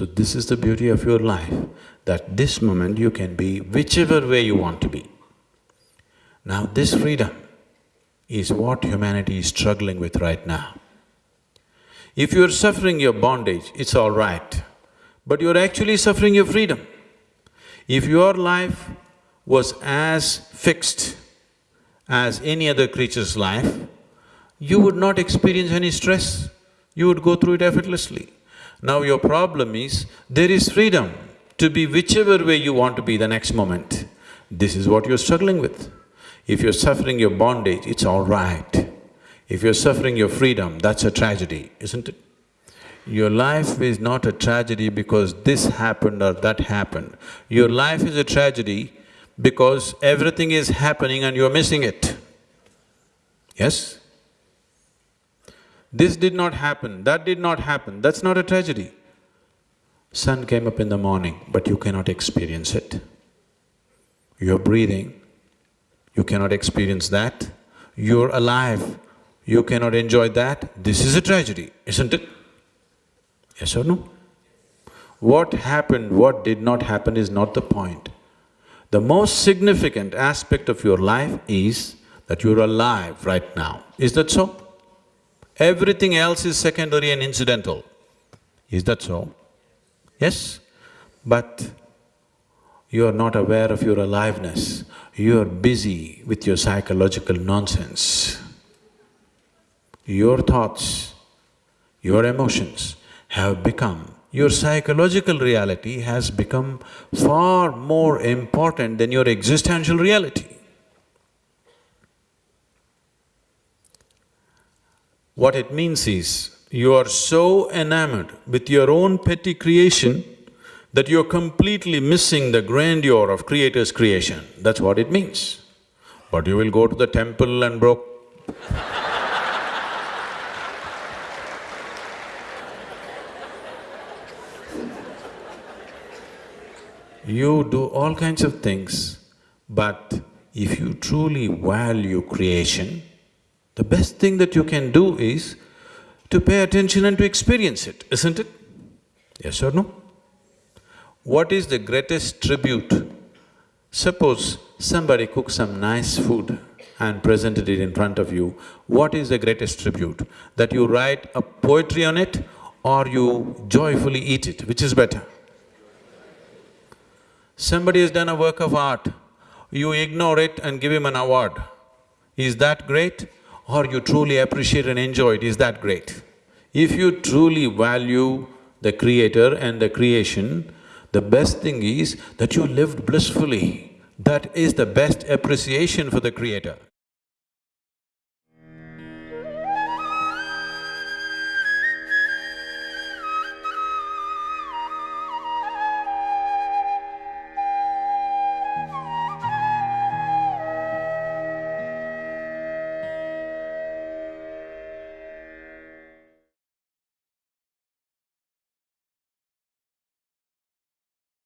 So this is the beauty of your life, that this moment you can be whichever way you want to be. Now this freedom is what humanity is struggling with right now. If you're suffering your bondage, it's all right, but you're actually suffering your freedom. If your life was as fixed as any other creature's life, you would not experience any stress, you would go through it effortlessly. Now your problem is, there is freedom to be whichever way you want to be the next moment. This is what you're struggling with. If you're suffering your bondage, it's all right. If you're suffering your freedom, that's a tragedy, isn't it? Your life is not a tragedy because this happened or that happened. Your life is a tragedy because everything is happening and you're missing it. Yes? This did not happen, that did not happen, that's not a tragedy. Sun came up in the morning, but you cannot experience it. You're breathing, you cannot experience that. You're alive, you cannot enjoy that. This is a tragedy, isn't it? Yes or no? What happened, what did not happen is not the point. The most significant aspect of your life is that you're alive right now. Is that so? Everything else is secondary and incidental. Is that so? Yes? But you're not aware of your aliveness. You're busy with your psychological nonsense. Your thoughts, your emotions have become, your psychological reality has become far more important than your existential reality. What it means is, you are so enamored with your own petty creation that you're completely missing the grandeur of Creator's creation. That's what it means. But you will go to the temple and broke You do all kinds of things, but if you truly value creation, the best thing that you can do is to pay attention and to experience it, isn't it? Yes or no? What is the greatest tribute? Suppose somebody cooks some nice food and presented it in front of you, what is the greatest tribute? That you write a poetry on it or you joyfully eat it, which is better? Somebody has done a work of art, you ignore it and give him an award. Is that great? Or you truly appreciate and enjoy it, is that great. If you truly value the creator and the creation, the best thing is that you lived blissfully. That is the best appreciation for the creator.